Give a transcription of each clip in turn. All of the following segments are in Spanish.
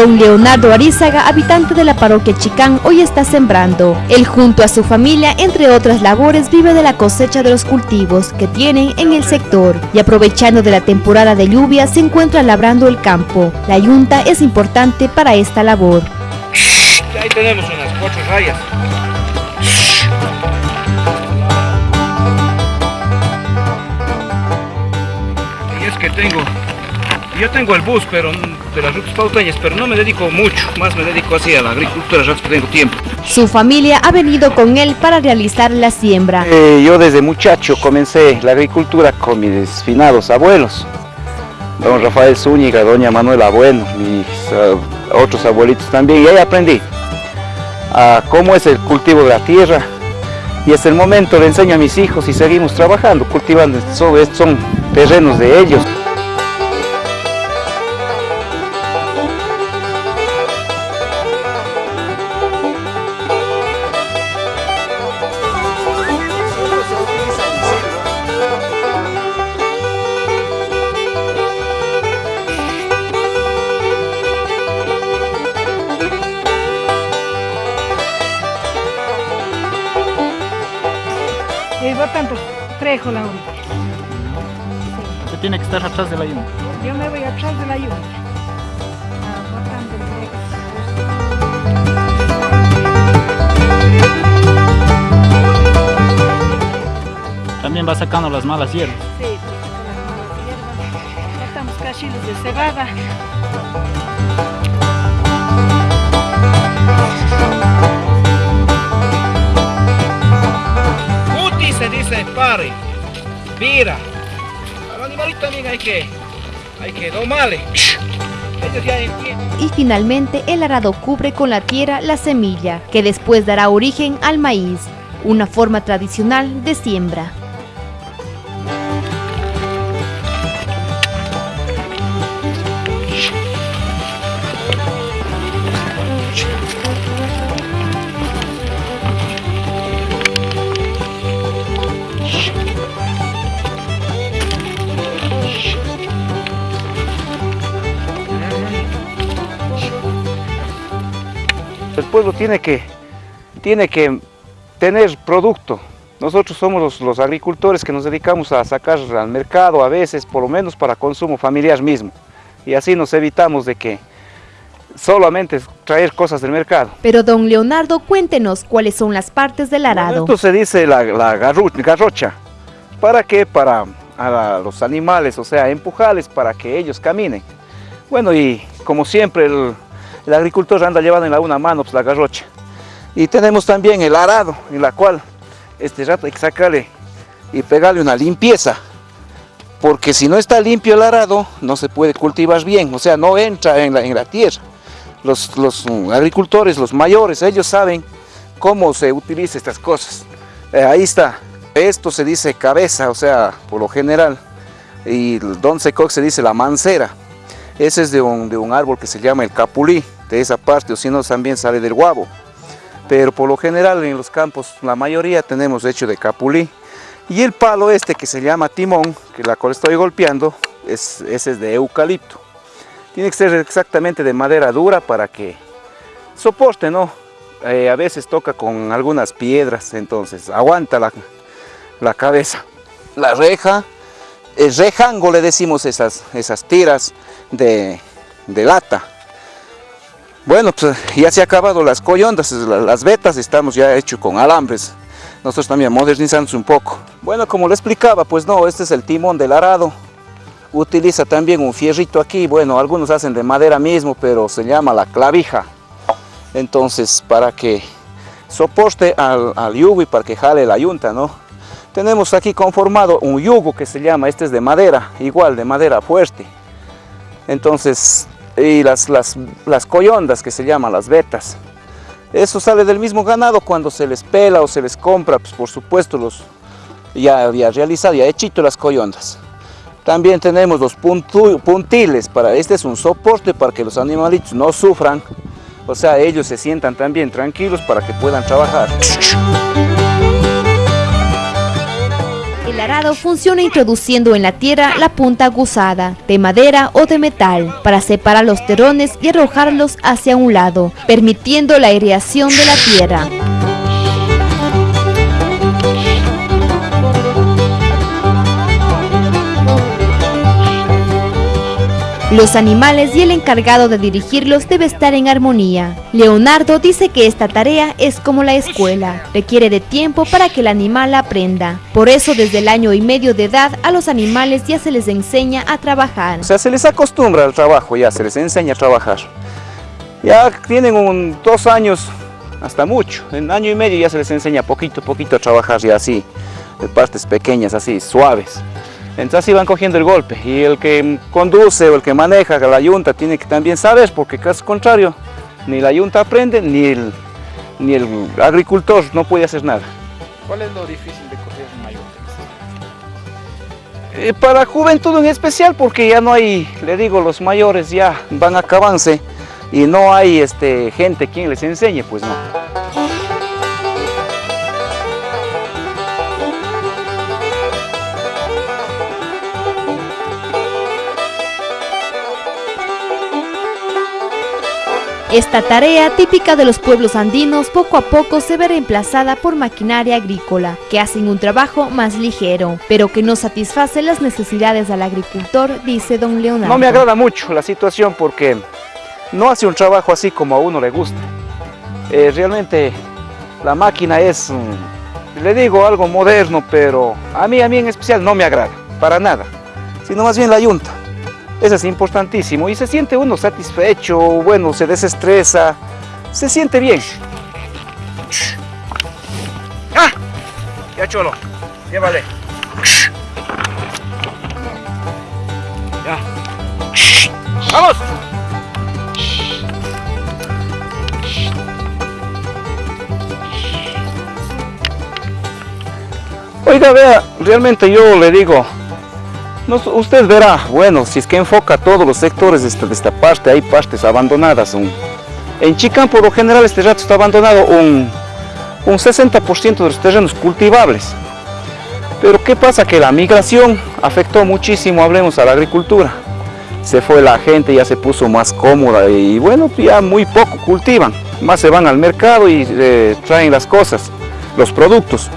Don Leonardo Arizaga, habitante de la parroquia Chicán, hoy está sembrando. Él junto a su familia, entre otras labores, vive de la cosecha de los cultivos que tienen en el sector y aprovechando de la temporada de lluvia se encuentra labrando el campo. La yunta es importante para esta labor. Ahí tenemos unas cuatro rayas. Y es que tengo, yo tengo el bus pero de las rutas pauteñas, pero no me dedico mucho, más me dedico así a la agricultura, ya que tengo tiempo. Su familia ha venido con él para realizar la siembra. Eh, yo desde muchacho comencé la agricultura con mis finados abuelos, don Rafael Zúñiga, doña Manuela Bueno, mis uh, otros abuelitos también, y ahí aprendí a cómo es el cultivo de la tierra, y hasta el momento le enseño a mis hijos y seguimos trabajando, cultivando, son, son terrenos de ellos. Eh, tanto trejo la ahorita. Usted tiene que estar atrás de la yunta. Yo me voy atrás de la yunta. Ah. También va sacando las malas hierbas. Sí, las malas hierbas. Botamos cachitos de cebada. Dice pare, vira. Al animalito también hay que, hay que. Y finalmente el arado cubre con la tierra la semilla, que después dará origen al maíz, una forma tradicional de siembra. El pueblo tiene que, tiene que tener producto. Nosotros somos los, los, agricultores que nos dedicamos a sacar al mercado a veces, por lo menos para consumo familiar mismo. Y así nos evitamos de que solamente traer cosas del mercado. Pero don Leonardo, cuéntenos cuáles son las partes del arado. Esto se dice la, la garrocha. ¿Para qué? Para a los animales, o sea, empujarles para que ellos caminen. Bueno, y como siempre el, el agricultor anda llevando en la una mano pues, la garrocha. Y tenemos también el arado, en la cual este rato hay que sacarle y pegarle una limpieza. Porque si no está limpio el arado, no se puede cultivar bien, o sea, no entra en la, en la tierra. Los, los, agricultores, los mayores, ellos saben cómo se utiliza estas cosas. Eh, ahí está, esto se dice cabeza, o sea, por lo general. Y don se se dice la mancera. Ese es de un, de un árbol que se llama el capulí, de esa parte, o si no también sale del guabo. Pero por lo general en los campos, la mayoría tenemos hecho de capulí. Y el palo este que se llama timón, que la cual estoy golpeando, es, ese es de eucalipto. Tiene que ser exactamente de madera dura para que soporte, ¿no? Eh, a veces toca con algunas piedras, entonces aguanta la, la cabeza. La reja, rejango le decimos esas, esas tiras de, de lata. Bueno, pues ya se han acabado las coyondas, las vetas estamos ya hechos con alambres. Nosotros también modernizamos un poco. Bueno, como le explicaba, pues no, este es el timón del arado. Utiliza también un fierrito aquí, bueno, algunos hacen de madera mismo, pero se llama la clavija. Entonces, para que soporte al, al yugo y para que jale la yunta, ¿no? Tenemos aquí conformado un yugo que se llama, este es de madera, igual de madera fuerte. Entonces, y las, las, las coyondas que se llaman las vetas. Eso sale del mismo ganado cuando se les pela o se les compra, pues por supuesto los ya, ya realizado, ya hechito las coyondas. También tenemos los puntiles, para, este es un soporte para que los animalitos no sufran, o sea, ellos se sientan también tranquilos para que puedan trabajar. El arado funciona introduciendo en la tierra la punta aguzada, de madera o de metal, para separar los terrones y arrojarlos hacia un lado, permitiendo la aireación de la tierra. Los animales y el encargado de dirigirlos debe estar en armonía. Leonardo dice que esta tarea es como la escuela, requiere de tiempo para que el animal aprenda. Por eso desde el año y medio de edad a los animales ya se les enseña a trabajar. O sea, se les acostumbra al trabajo, ya se les enseña a trabajar. Ya tienen dos años, hasta mucho, en año y medio ya se les enseña poquito a poquito a trabajar ya así, de partes pequeñas, así, suaves. Entonces así van cogiendo el golpe y el que conduce o el que maneja la yunta tiene que también saber porque caso contrario ni la yunta aprende ni el, ni el agricultor no puede hacer nada. ¿Cuál es lo difícil de correr una yunta? Eh, para juventud en especial porque ya no hay, le digo, los mayores ya van a acabarse y no hay este, gente quien les enseñe, pues no. Esta tarea típica de los pueblos andinos poco a poco se ve reemplazada por maquinaria agrícola, que hacen un trabajo más ligero, pero que no satisface las necesidades del agricultor, dice don Leonardo. No me agrada mucho la situación porque no hace un trabajo así como a uno le gusta. Eh, realmente la máquina es, mm, le digo, algo moderno, pero a mí, a mí en especial no me agrada, para nada, sino más bien la yunta. Eso es importantísimo y se siente uno satisfecho, bueno, se desestresa, se siente bien. ¡Ah! Ya cholo, llévale. Ya. ¡Vamos! Oiga, vea, realmente yo le digo, usted verá, bueno, si es que enfoca todos los sectores de esta, parte, hay partes abandonadas. en Chicán por lo general este rato está abandonado un, un 60% de los terrenos cultivables. Pero ¿qué pasa? Que la migración afectó muchísimo, hablemos, a la agricultura. Se fue la gente, ya se puso más cómoda y bueno, ya muy poco cultivan. Más se van al mercado y eh, traen las cosas, los productos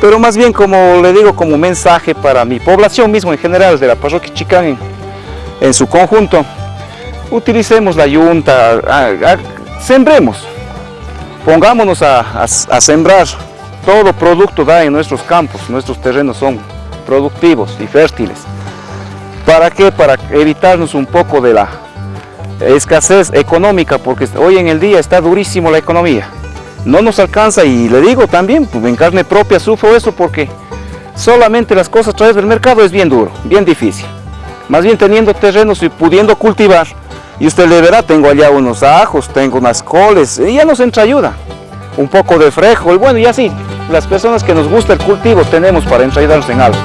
pero más bien como le digo como mensaje para mi población mismo en general de la parroquia Chicán en, su conjunto, utilicemos la yunta, sembremos, pongámonos a, sembrar, todo producto en nuestros campos, nuestros terrenos son productivos y fértiles. ¿Para qué? Para evitarnos un poco de la escasez económica, porque hoy en el día está durísimo la economía no nos alcanza y le digo también, pues en carne propia sufro eso porque solamente las cosas a través del mercado es bien duro, bien difícil. Más bien teniendo terrenos y pudiendo cultivar, y usted le verá, tengo allá unos ajos, tengo unas coles, y ya nos entra ayuda. Un poco de frejo, y bueno, y así, las personas que nos gusta el cultivo tenemos para entrayudarnos en algo.